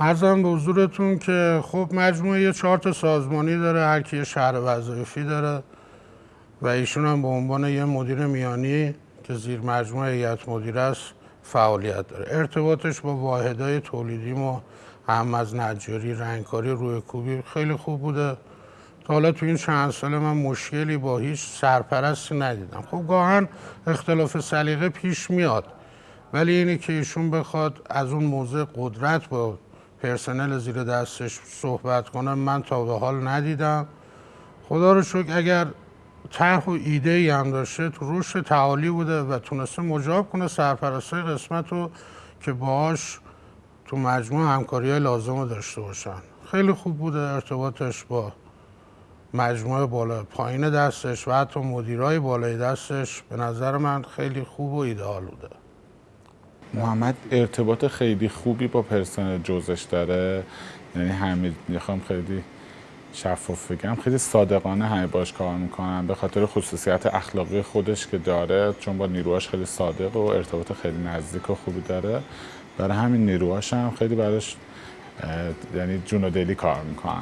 ارزم به حضورتون که خب مجموعه یه تا سازمانی داره هر کی شهر وظایفی داره و ایشون هم به عنوان یه مدیر میانی که زیر مجموعه هیئت مدیره است فعالیت داره. ارتباطش با واحدهای تولیدی ما هم از نجاری رنگکاری روی کوبی خیلی خوب بوده. تا حالا تو این چند سال من مشکلی با هیچ سرپرستی ندیدم. خب گاهن اختلاف سلیقه پیش میاد ولی اینی که ایشون بخواد از اون موضع قدرت با پرسنل زیر دستش صحبت کنه من تا به حال ندیدم. خدا رو شکر اگر طرح و ایده ای هم داشته تو رشد تعالی بوده و تونسته مجاب کنه سرپرستای قسمت رو که باهاش تو مجموع همکاری های لازم رو داشته باشن. خیلی خوب بوده ارتباطش با مجموعه بالا پایین دستش و حتی مدیرای بالای دستش. به نظر من خیلی خوب و ایدئال بوده. محمد ارتباط خیلی خوبی با پرسنل جزش داره؟ یعنی همه می‌خوام خیلی شفاف بگم خیلی صادقانه همه باش کار می‌کنن به خاطر خصوصیت اخلاقی خودش که داره چون با نیروهاش خیلی صادق و ارتباط خیلی نزدیک و خوبی داره. برای همین نیروهاش هم خیلی براش یعنی جون و دلی کار می‌کنن.